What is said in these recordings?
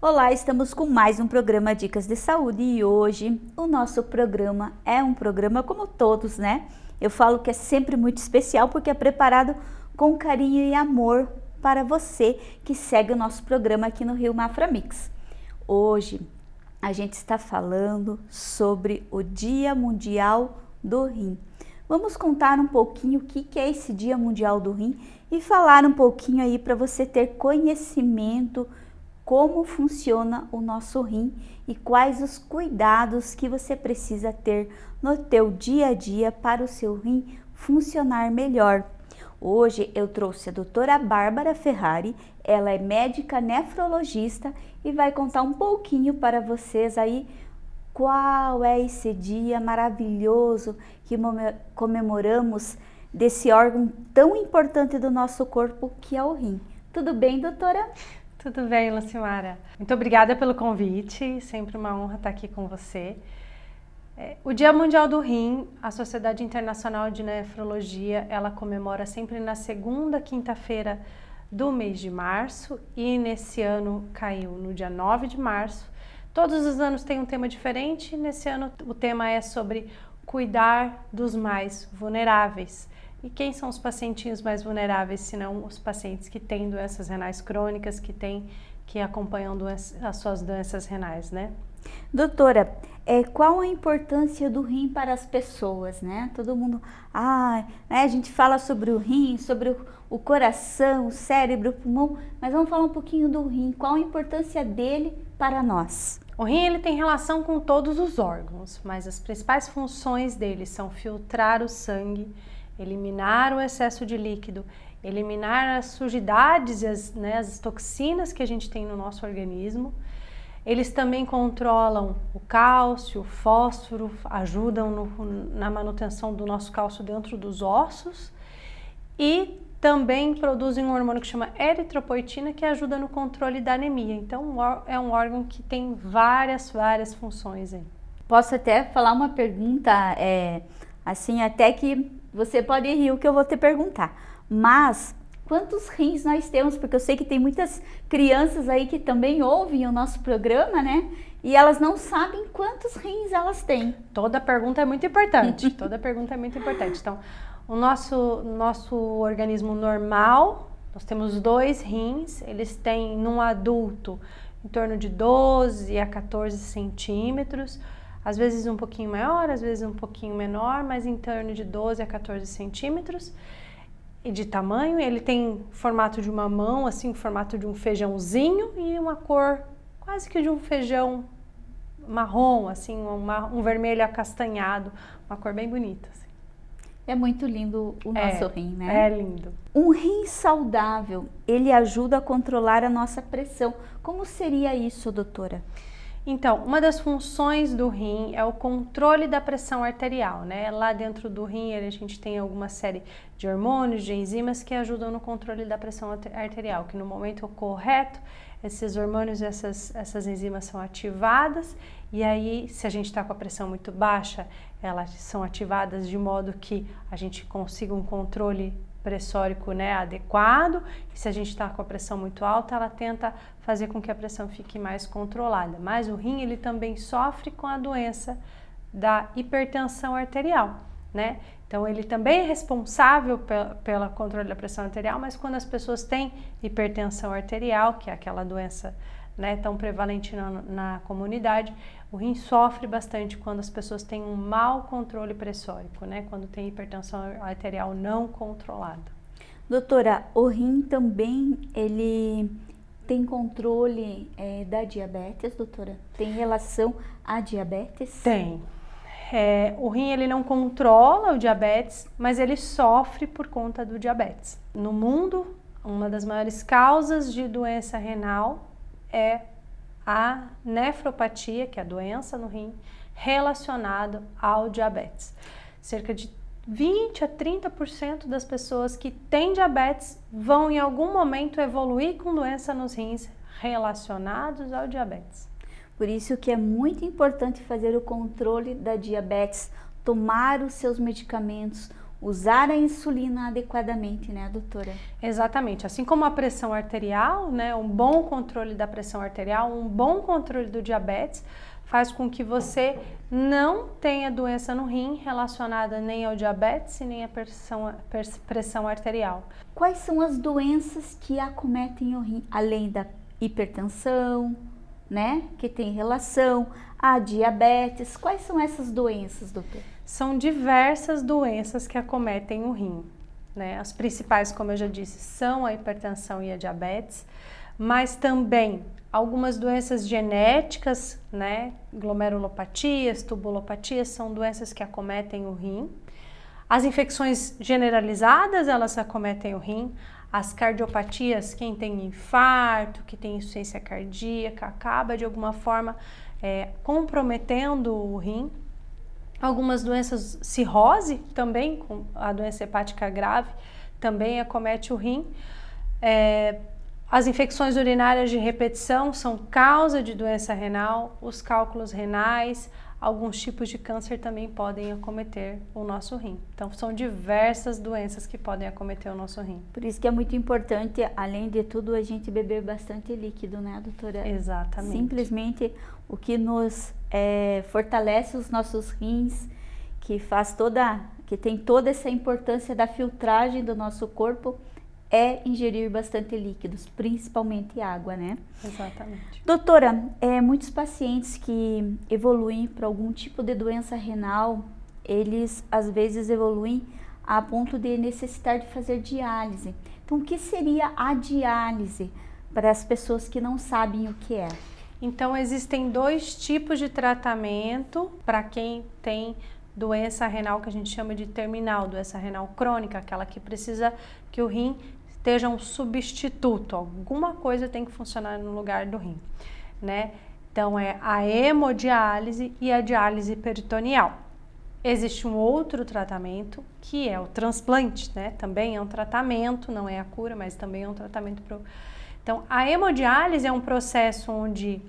Olá, estamos com mais um programa Dicas de Saúde e hoje o nosso programa é um programa como todos, né? Eu falo que é sempre muito especial porque é preparado com carinho e amor para você que segue o nosso programa aqui no Rio Mafra Mix. Hoje a gente está falando sobre o Dia Mundial do Rim. Vamos contar um pouquinho o que é esse Dia Mundial do Rim e falar um pouquinho aí para você ter conhecimento como funciona o nosso rim e quais os cuidados que você precisa ter no teu dia a dia para o seu rim funcionar melhor. Hoje eu trouxe a doutora Bárbara Ferrari, ela é médica nefrologista e vai contar um pouquinho para vocês aí qual é esse dia maravilhoso que comemoramos desse órgão tão importante do nosso corpo que é o rim. Tudo bem, doutora? Tudo bem, Lucimara. Muito obrigada pelo convite, sempre uma honra estar aqui com você. É, o Dia Mundial do Rim, a Sociedade Internacional de Nefrologia, ela comemora sempre na segunda quinta-feira do mês de março e nesse ano caiu no dia 9 de março. Todos os anos tem um tema diferente, nesse ano o tema é sobre cuidar dos mais vulneráveis. E quem são os pacientinhos mais vulneráveis, se não os pacientes que têm doenças renais crônicas, que têm, que acompanham doenças, as suas doenças renais, né? Doutora, é, qual a importância do rim para as pessoas, né? Todo mundo, ah, né, a gente fala sobre o rim, sobre o, o coração, o cérebro, o pulmão, mas vamos falar um pouquinho do rim, qual a importância dele para nós? O rim ele tem relação com todos os órgãos, mas as principais funções dele são filtrar o sangue, eliminar o excesso de líquido, eliminar as sujidades e as, né, as toxinas que a gente tem no nosso organismo. Eles também controlam o cálcio, o fósforo, ajudam no, na manutenção do nosso cálcio dentro dos ossos e também produzem um hormônio que chama eritropoetina que ajuda no controle da anemia. Então é um órgão que tem várias, várias funções aí. Posso até falar uma pergunta, é, assim, até que você pode rir o que eu vou te perguntar. Mas quantos rins nós temos? Porque eu sei que tem muitas crianças aí que também ouvem o nosso programa, né? E elas não sabem quantos rins elas têm. Toda pergunta é muito importante. Toda pergunta é muito importante. Então, o nosso, nosso organismo normal, nós temos dois rins, eles têm num adulto em torno de 12 a 14 centímetros às vezes um pouquinho maior, às vezes um pouquinho menor, mas em torno de 12 a 14 centímetros de tamanho. Ele tem formato de uma mão, assim, formato de um feijãozinho e uma cor quase que de um feijão marrom, assim, uma, um vermelho acastanhado, uma cor bem bonita. Assim. É muito lindo o nosso é, rim, né? É lindo. Um rim saudável, ele ajuda a controlar a nossa pressão. Como seria isso, doutora? Então, uma das funções do rim é o controle da pressão arterial, né? Lá dentro do rim a gente tem alguma série de hormônios, de enzimas que ajudam no controle da pressão arterial, que no momento correto esses hormônios, essas, essas enzimas são ativadas e aí se a gente está com a pressão muito baixa, elas são ativadas de modo que a gente consiga um controle pressórico né, adequado, e se a gente está com a pressão muito alta, ela tenta fazer com que a pressão fique mais controlada. Mas o rim ele também sofre com a doença da hipertensão arterial, né? Então ele também é responsável pelo controle da pressão arterial, mas quando as pessoas têm hipertensão arterial, que é aquela doença né, tão prevalente na, na comunidade, o rim sofre bastante quando as pessoas têm um mau controle pressórico, né? Quando tem hipertensão arterial não controlada. Doutora, o rim também, ele tem controle é, da diabetes, doutora? Tem relação à diabetes? Tem. É, o rim ele não controla o diabetes, mas ele sofre por conta do diabetes. No mundo, uma das maiores causas de doença renal é a nefropatia, que é a doença no rim, relacionada ao diabetes. Cerca de 20 a 30% das pessoas que têm diabetes vão em algum momento evoluir com doença nos rins relacionados ao diabetes. Por isso que é muito importante fazer o controle da diabetes, tomar os seus medicamentos, usar a insulina adequadamente, né, doutora? Exatamente. Assim como a pressão arterial, né, um bom controle da pressão arterial, um bom controle do diabetes, faz com que você não tenha doença no rim relacionada nem ao diabetes e nem à pressão, pressão arterial. Quais são as doenças que acometem o rim, além da hipertensão, né, que tem relação, a diabetes? Quais são essas doenças, doutor? São diversas doenças que acometem o rim. Né? As principais, como eu já disse, são a hipertensão e a diabetes, mas também algumas doenças genéticas, né? Glomerulopatias, tubulopatias, são doenças que acometem o rim. As infecções generalizadas, elas acometem o rim. As cardiopatias, quem tem infarto, que tem insuficiência cardíaca, acaba de alguma forma é, comprometendo o rim. Algumas doenças, cirrose também, a doença hepática grave, também acomete o rim. É, as infecções urinárias de repetição são causa de doença renal, os cálculos renais, alguns tipos de câncer também podem acometer o nosso rim. Então, são diversas doenças que podem acometer o nosso rim. Por isso que é muito importante, além de tudo, a gente beber bastante líquido, né, doutora? Exatamente. Simplesmente o que nos é, fortalece os nossos rins, que faz toda, que tem toda essa importância da filtragem do nosso corpo, é ingerir bastante líquidos, principalmente água, né? Exatamente. Doutora, é, muitos pacientes que evoluem para algum tipo de doença renal, eles às vezes evoluem a ponto de necessitar de fazer diálise. Então, o que seria a diálise para as pessoas que não sabem o que é? Então, existem dois tipos de tratamento para quem tem doença renal que a gente chama de terminal, doença renal crônica, aquela que precisa que o rim esteja um substituto, alguma coisa tem que funcionar no lugar do rim, né? Então é a hemodiálise e a diálise peritoneal. Existe um outro tratamento que é o transplante, né? Também é um tratamento, não é a cura, mas também é um tratamento pro então, a hemodiálise é um processo onde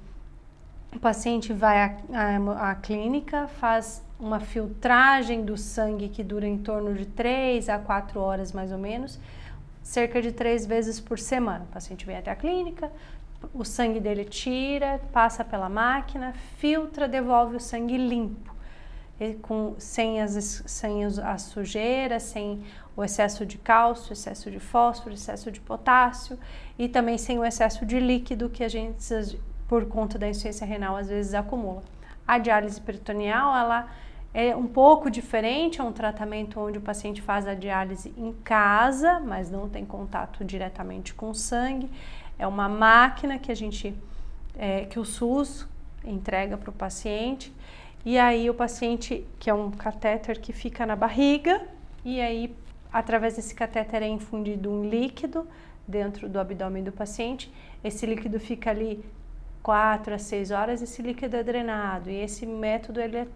o paciente vai à, à, à, clínica, faz uma filtragem do sangue que dura em torno de 3 a 4 horas mais ou menos, cerca de três vezes por semana. O paciente vem até a clínica, o sangue dele tira, passa pela máquina, filtra, devolve o sangue limpo, com, sem, as, sem a sujeira, sem o excesso de cálcio, excesso de fósforo, excesso de potássio e também sem o excesso de líquido que a gente, por conta da insuficiência renal, às vezes acumula. A diálise peritoneal, ela é um pouco diferente, é um tratamento onde o paciente faz a diálise em casa, mas não tem contato diretamente com o sangue. É uma máquina que a gente, é, que o SUS entrega para o paciente e aí o paciente, que é um catéter que fica na barriga, e aí Através desse catéter é infundido um líquido dentro do abdômen do paciente. Esse líquido fica ali 4 a 6 horas, esse líquido é drenado. E esse método ele é,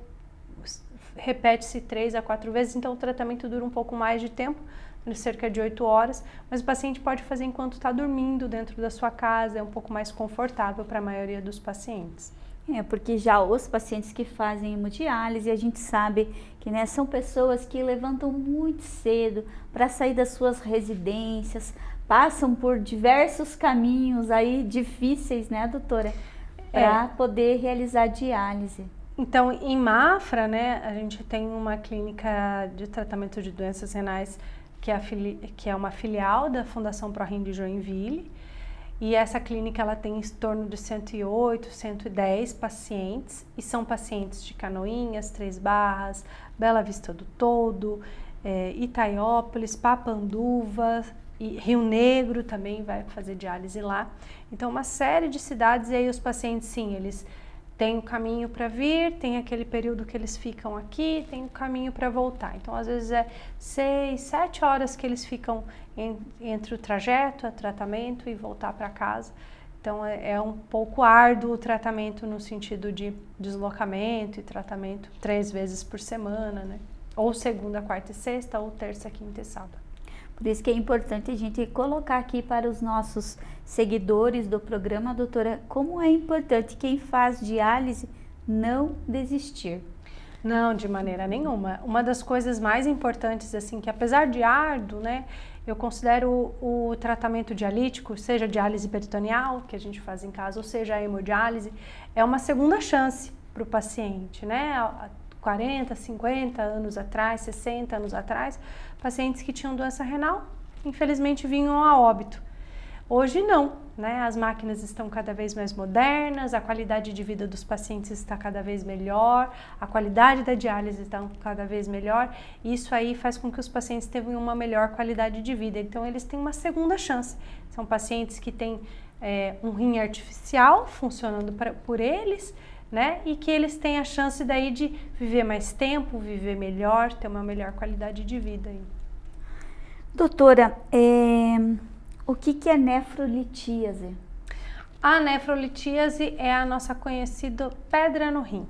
repete-se 3 a 4 vezes, então o tratamento dura um pouco mais de tempo, cerca de 8 horas, mas o paciente pode fazer enquanto está dormindo dentro da sua casa, é um pouco mais confortável para a maioria dos pacientes. É, porque já os pacientes que fazem hemodiálise, a gente sabe que né, são pessoas que levantam muito cedo para sair das suas residências, passam por diversos caminhos aí difíceis, né, doutora? Para é. poder realizar diálise. Então, em Mafra, né, a gente tem uma clínica de tratamento de doenças renais que é, que é uma filial da Fundação ProRim de Joinville. E essa clínica ela tem em torno de 108, 110 pacientes e são pacientes de Canoinhas, Três Barras, Bela Vista do Todo, é, Itaiópolis, Papanduva e Rio Negro também vai fazer diálise lá. Então uma série de cidades e aí os pacientes sim, eles tem o caminho para vir, tem aquele período que eles ficam aqui, tem o caminho para voltar. Então, às vezes é seis, sete horas que eles ficam em, entre o trajeto, o tratamento e voltar para casa. Então, é, é, um pouco árduo o tratamento no sentido de deslocamento e tratamento três vezes por semana, né? Ou segunda, quarta e sexta, ou terça, quinta e sábado. Por isso que é importante a gente colocar aqui para os nossos seguidores do programa, doutora, como é importante quem faz diálise não desistir. Não, de maneira nenhuma. Uma das coisas mais importantes, assim, que apesar de árduo, né, eu considero o, tratamento dialítico, seja diálise peritoneal, que a gente faz em casa, ou seja a hemodiálise, é uma segunda chance para o paciente, né? 40, 50 anos atrás, 60 anos atrás, pacientes que tinham doença renal, infelizmente vinham a óbito. Hoje não, né? As máquinas estão cada vez mais modernas, a qualidade de vida dos pacientes está cada vez melhor, a qualidade da diálise está cada vez melhor. Isso aí faz com que os pacientes tenham uma melhor qualidade de vida. Então eles têm uma segunda chance. São pacientes que têm é, um rim artificial funcionando pra, por eles, né? E que eles têm a chance daí de viver mais tempo, viver melhor, ter uma melhor qualidade de vida. Aí. Doutora, é o que, que é nefrolitíase? A nefrolitíase é a nossa conhecida pedra no rim.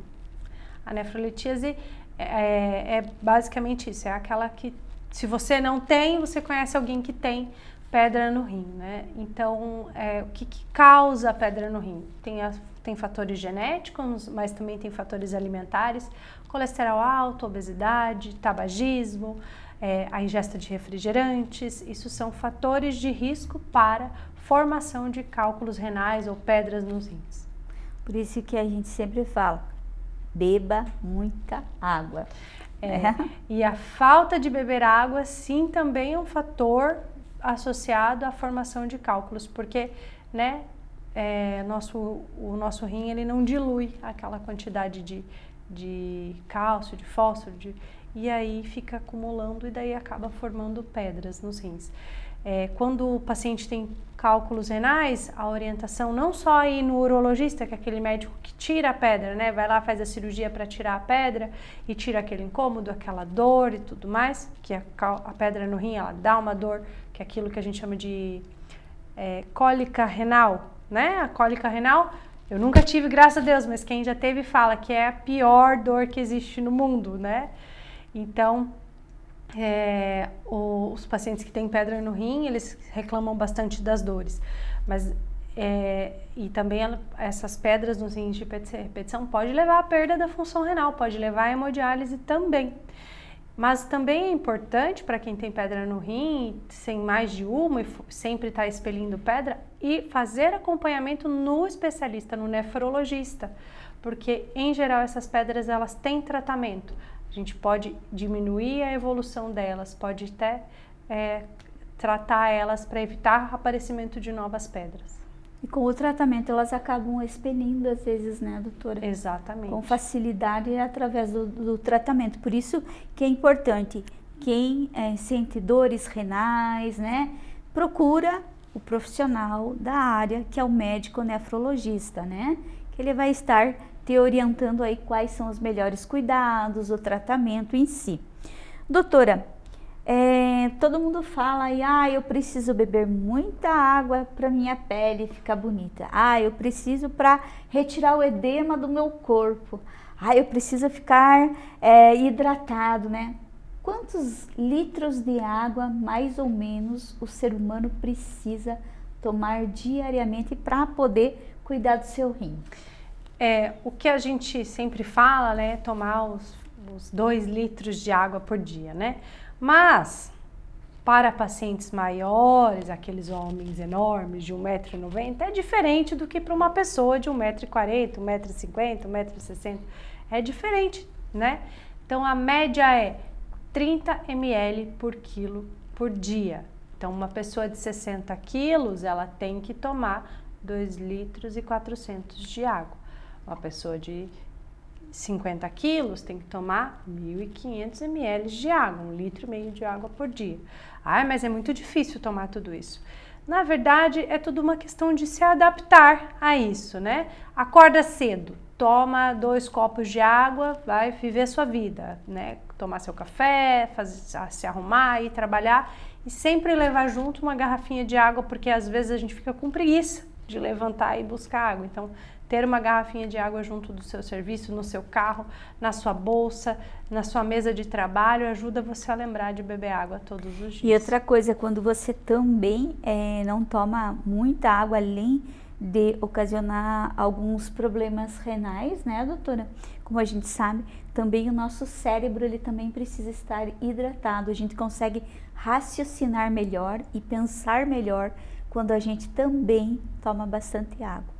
A nefrolitíase é, é, é basicamente isso, é aquela que se você não tem, você conhece alguém que tem pedra no rim, né? Então, é, o que, que, causa a pedra no rim? Tem, a, tem fatores genéticos, mas também tem fatores alimentares, colesterol alto, obesidade, tabagismo, é, a ingesta de refrigerantes, isso são fatores de risco para formação de cálculos renais ou pedras nos rins. Por isso que a gente sempre fala, beba muita água. É, é. E a falta de beber água, sim, também é um fator associado à formação de cálculos, porque, né, é, nosso, o nosso rim, ele não dilui aquela quantidade de, de cálcio, de fósforo, de, e aí fica acumulando e daí acaba formando pedras nos rins. É, quando o paciente tem cálculos renais, a orientação não só ir no urologista, que é aquele médico que tira a pedra, né? Vai lá, faz a cirurgia para tirar a pedra e tira aquele incômodo, aquela dor e tudo mais, que a, a pedra no rim, ela dá uma dor, que é aquilo que a gente chama de é, cólica renal, né? A cólica renal, eu nunca tive, graças a Deus, mas quem já teve fala que é a pior dor que existe no mundo, né? Então, é, os pacientes que têm pedra no rim, eles reclamam bastante das dores. Mas, é, e também ela, essas pedras nos rins de repetição pode levar à perda da função renal, pode levar à hemodiálise também. Mas também é importante para quem tem pedra no rim, sem mais de uma e sempre está expelindo pedra, e fazer acompanhamento no especialista, no nefrologista, porque em geral essas pedras elas têm tratamento. A gente pode diminuir a evolução delas, pode até é, tratar elas para evitar aparecimento de novas pedras. E com o tratamento elas acabam expelindo às vezes, né, doutora? Exatamente. Com facilidade através do, do tratamento. Por isso que é importante quem é, sente dores renais, né, procura o profissional da área, que é o médico nefrologista, né, que ele vai estar te orientando aí quais são os melhores cuidados, o tratamento em si. Doutora, é, todo mundo fala aí, ah, eu preciso beber muita água para minha pele ficar bonita. Ah, eu preciso para retirar o edema do meu corpo. Ah, eu preciso ficar é, hidratado, né? Quantos litros de água, mais ou menos, o ser humano precisa tomar diariamente para poder cuidar do seu rim? É, o que a gente sempre fala, né, é tomar os, os dois litros de água por dia, né? Mas, para pacientes maiores, aqueles homens enormes de 1,90m, é diferente do que para uma pessoa de 1,40m, 1,50m, 1,60m. É diferente, né? Então, a média é 30 ml por quilo por dia. Então, uma pessoa de 60 quilos, ela tem que tomar 2 litros e 400 de água. Uma pessoa de 50 quilos tem que tomar 1.500 ml de água, um litro e meio de água por dia. Ah, mas é muito difícil tomar tudo isso. Na verdade, é tudo uma questão de se adaptar a isso, né? Acorda cedo, toma dois copos de água, vai viver sua vida, né? Tomar seu café, fazer, se arrumar, ir trabalhar e sempre levar junto uma garrafinha de água, porque às vezes a gente fica com preguiça de levantar e buscar água. Então, ter uma garrafinha de água junto do seu serviço, no seu carro, na sua bolsa, na sua mesa de trabalho, ajuda você a lembrar de beber água todos os dias. E outra coisa, quando você também é, não toma muita água além de ocasionar alguns problemas renais, né, doutora? Como a gente sabe, também o nosso cérebro ele também precisa estar hidratado. A gente consegue raciocinar melhor e pensar melhor quando a gente também toma bastante água.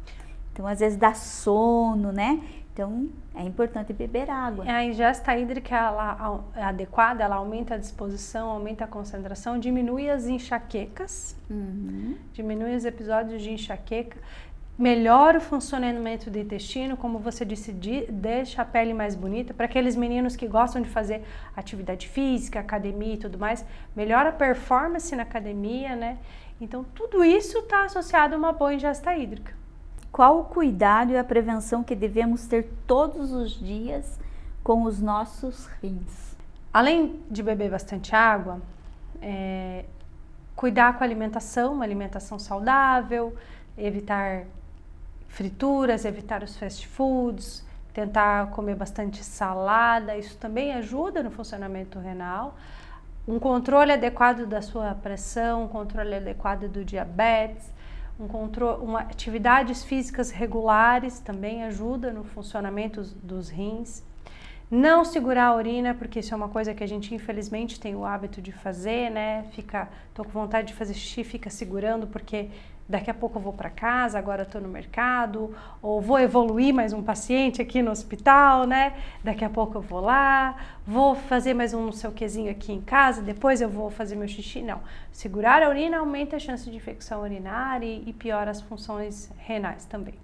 Então, às vezes dá sono, né? Então, é importante beber água. A ingesta hídrica ela, é adequada, ela aumenta a disposição, aumenta a concentração, diminui as enxaquecas, uhum. diminui os episódios de enxaqueca, melhora o funcionamento do intestino, como você disse, deixa a pele mais bonita. Para aqueles meninos que gostam de fazer atividade física, academia e tudo mais, melhora a performance na academia, né? Então, tudo isso está associado a uma boa ingesta hídrica. Qual o cuidado e a prevenção que devemos ter todos os dias com os nossos rins? Além de beber bastante água, é, cuidar com a alimentação, uma alimentação saudável, evitar frituras, evitar os fast foods, tentar comer bastante salada, isso também ajuda no funcionamento renal. Um controle adequado da sua pressão, um controle adequado do diabetes, um controle, uma, atividades físicas regulares também ajuda no funcionamento dos rins. Não segurar a urina, porque isso é uma coisa que a gente infelizmente tem o hábito de fazer, né? Fica, tô com vontade de fazer xixi, fica segurando porque daqui a pouco eu vou para casa, agora estou no mercado, ou vou evoluir mais um paciente aqui no hospital, né? Daqui a pouco eu vou lá, vou fazer mais um não sei o quezinho aqui em casa, depois eu vou fazer meu xixi. Não. Segurar a urina aumenta a chance de infecção urinária e, e piora as funções renais também.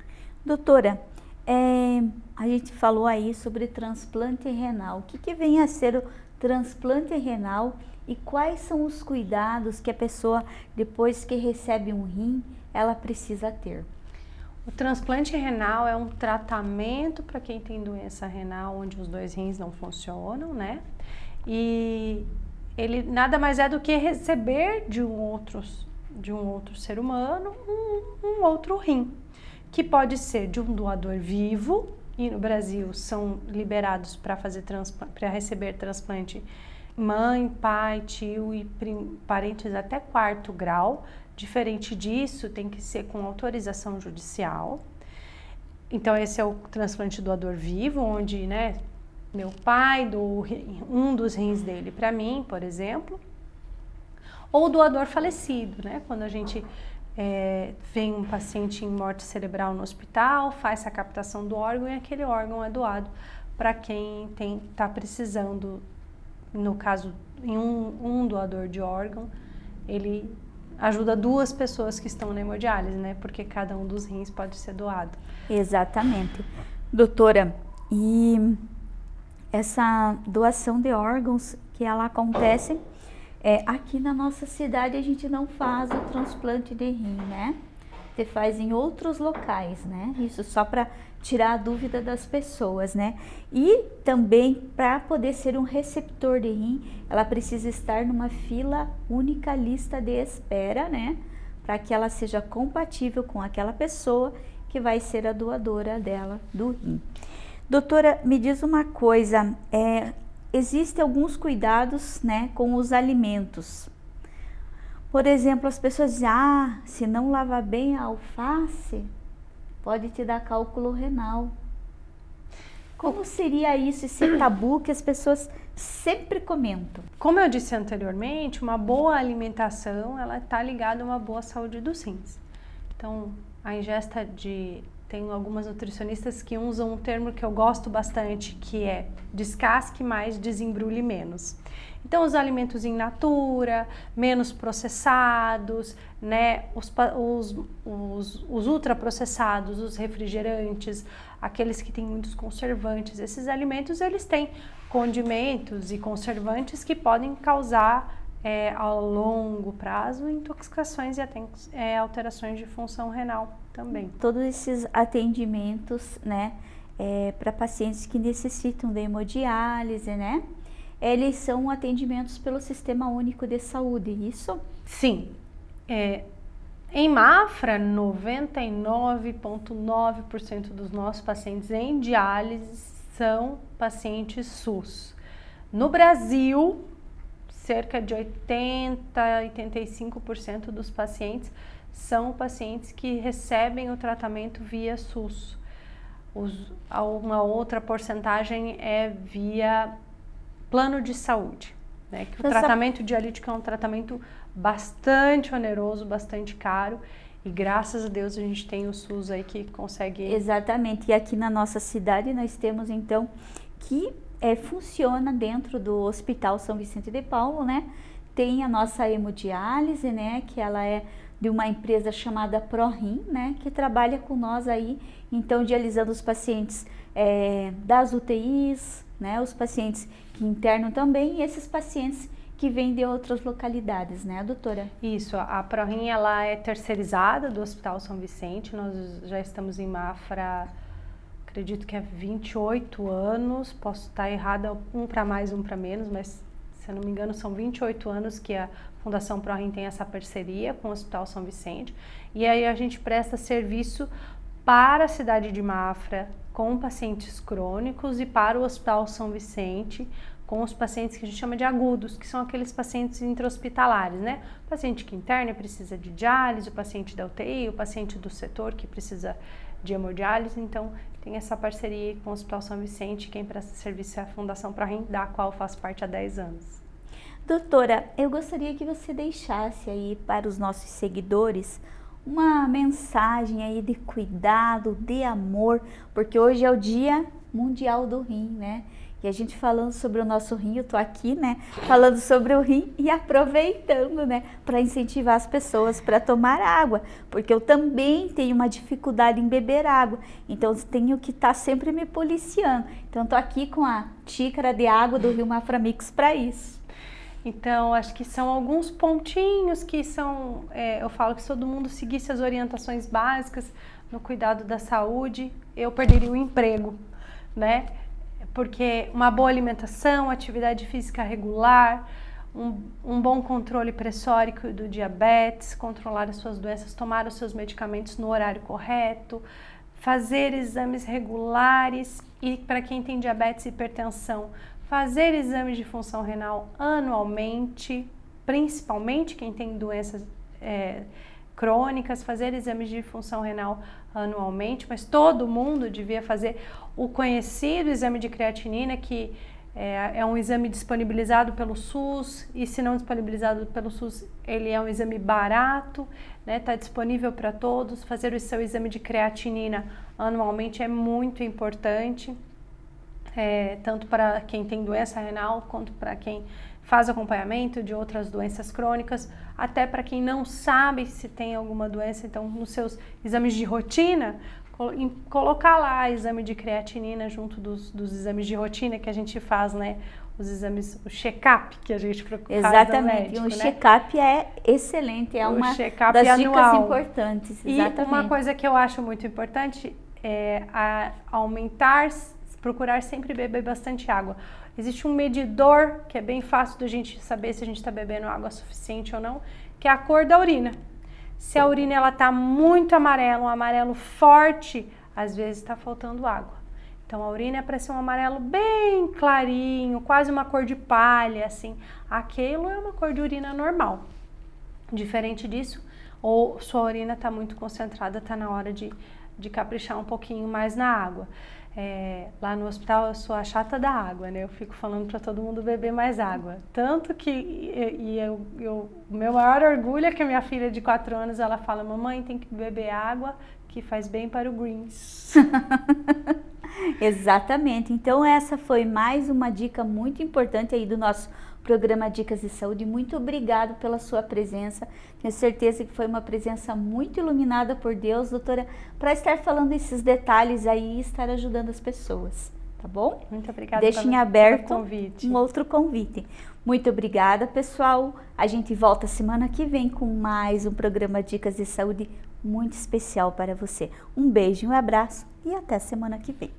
Doutora, é, a gente falou aí sobre transplante renal. O que, que vem a ser o transplante renal e quais são os cuidados que a pessoa, depois que recebe um rim, ela precisa ter? O transplante renal é um tratamento para quem tem doença renal onde os dois rins não funcionam, né? E ele nada mais é do que receber de um outro, de um outro ser humano um, um outro rim, que pode ser de um doador vivo, e no Brasil são liberados para fazer para receber transplante mãe, pai, tio e parentes até quarto grau. Diferente disso, tem que ser com autorização judicial. Então, esse é o transplante doador vivo, onde, né, meu pai doou um dos rins dele para mim, por exemplo. Ou doador falecido, né, quando a gente é, vem um paciente em morte cerebral no hospital, faz a captação do órgão e aquele órgão é doado para quem está precisando no caso, em um, um doador de órgão, ele ajuda duas pessoas que estão na hemodiálise, né? Porque cada um dos rins pode ser doado. Exatamente. Doutora, e essa doação de órgãos que ela acontece, é, aqui na nossa cidade a gente não faz o transplante de rim, né? Você faz em outros locais, né? Isso só para tirar a dúvida das pessoas, né? E também para poder ser um receptor de rim, ela precisa estar numa fila única lista de espera, né? Para que ela seja compatível com aquela pessoa que vai ser a doadora dela do rim. Doutora, me diz uma coisa, é, existem alguns cuidados, né, com os alimentos. Por exemplo, as pessoas dizem, ah, se não lavar bem a alface, pode te dar cálculo renal. Como seria isso, esse tabu que as pessoas sempre comentam? Como eu disse anteriormente, uma boa alimentação, ela está ligada a uma boa saúde dos rins. Então, a ingesta de... Tem algumas nutricionistas que usam um termo que eu gosto bastante, que é descasque mais, desembrulhe menos. Então, os alimentos in natura, menos processados, né, os, os, os, os ultraprocessados, os refrigerantes, aqueles que têm muitos conservantes. Esses alimentos, eles têm condimentos e conservantes que podem causar é, ao longo prazo intoxicações e até é, alterações de função renal também. Todos esses atendimentos, né, é, para pacientes que necessitam de hemodiálise, né, eles são atendimentos pelo Sistema Único de Saúde, isso? Sim. É, em Mafra, 99,9% dos nossos pacientes em diálise são pacientes SUS. No Brasil, cerca de 80, 85% dos pacientes são pacientes que recebem o tratamento via SUS. Os, uma outra porcentagem é via plano de saúde. Né? Que o Essa... tratamento dialítico é um tratamento bastante oneroso, bastante caro. E graças a Deus a gente tem o SUS aí que consegue. Exatamente. E aqui na nossa cidade nós temos então que é, funciona dentro do Hospital São Vicente de Paulo, né? Tem a nossa hemodiálise, né? Que ela é de uma empresa chamada ProRim, né? Que trabalha com nós aí, então dialisando os pacientes é, das UTIs, né? Os pacientes que internam também e esses pacientes que vêm de outras localidades, né, doutora? Isso, a ProRim ela é terceirizada do Hospital São Vicente, nós já estamos em Mafra, acredito que é 28 anos, posso estar errada, um para mais, um para menos, mas se eu não me engano são 28 anos que a Fundação ProRim tem essa parceria com o Hospital São Vicente, e aí a gente presta serviço para a cidade de Mafra, com pacientes crônicos e para o Hospital São Vicente, com os pacientes que a gente chama de agudos, que são aqueles pacientes intra-hospitalares, né? O paciente que interna precisa de diálise, o paciente da UTI, o paciente do setor que precisa de hemodiálise, então tem essa parceria com o Hospital São Vicente, quem presta serviço é a Fundação ProRim, da qual faço parte há 10 anos. Doutora, eu gostaria que você deixasse aí para os nossos seguidores uma mensagem aí de cuidado, de amor, porque hoje é o Dia Mundial do Rim, né? E a gente falando sobre o nosso rim, eu tô aqui, né, falando sobre o rim e aproveitando, né, para incentivar as pessoas para tomar água, porque eu também tenho uma dificuldade em beber água, então tenho que estar tá sempre me policiando. Então tô aqui com a xícara de água do Rio Maframix para isso. Então, acho que são alguns pontinhos que são, é, eu falo que se todo mundo seguisse as orientações básicas no cuidado da saúde, eu perderia o emprego, né? Porque uma boa alimentação, atividade física regular, um, um, bom controle pressórico do diabetes, controlar as suas doenças, tomar os seus medicamentos no horário correto, fazer exames regulares e para quem tem diabetes e hipertensão, fazer exames de função renal anualmente, principalmente quem tem doenças é, crônicas, fazer exames de função renal anualmente, mas todo mundo devia fazer o conhecido exame de creatinina, que é, é, um exame disponibilizado pelo SUS e se não disponibilizado pelo SUS, ele é um exame barato, está né, tá disponível para todos. Fazer o seu exame de creatinina anualmente é muito importante, é, tanto para quem tem doença renal quanto para quem faz acompanhamento de outras doenças crônicas, até para quem não sabe se tem alguma doença, então nos seus exames de rotina, colocar lá exame de creatinina junto dos, dos exames de rotina que a gente faz, né? Os exames, o check-up que a gente procura. Exatamente, médico, o né? check-up é excelente, é o uma das é dicas anual. importantes. Exatamente. E uma coisa que eu acho muito importante é aumentar, procurar sempre beber bastante água. Existe um medidor que é bem fácil da gente saber se a gente está bebendo água suficiente ou não, que é a cor da urina. Se a urina ela está muito amarela, um amarelo forte, às vezes está faltando água. Então a urina é para ser um amarelo bem clarinho, quase uma cor de palha, assim. Aquilo é uma cor de urina normal. Diferente disso, ou sua urina está muito concentrada, está na hora de, de caprichar um pouquinho mais na água. É, lá no hospital eu sou a chata da água, né? Eu fico falando para todo mundo beber mais água. Tanto que e, eu, eu, meu maior orgulho é que minha filha de 4 anos ela fala: Mamãe, tem que beber água que faz bem para o greens. Exatamente. Então essa foi mais uma dica muito importante aí do nosso programa Dicas de Saúde. Muito obrigado pela sua presença. Tenho certeza que foi uma presença muito iluminada por Deus, doutora, para estar falando esses detalhes aí e estar ajudando as pessoas. Tá bom? Muito obrigada Deixem pelo, aberto um outro convite. Muito obrigada, pessoal. A gente volta semana que vem com mais um programa Dicas de Saúde muito especial para você. Um beijo, um abraço e até semana que vem.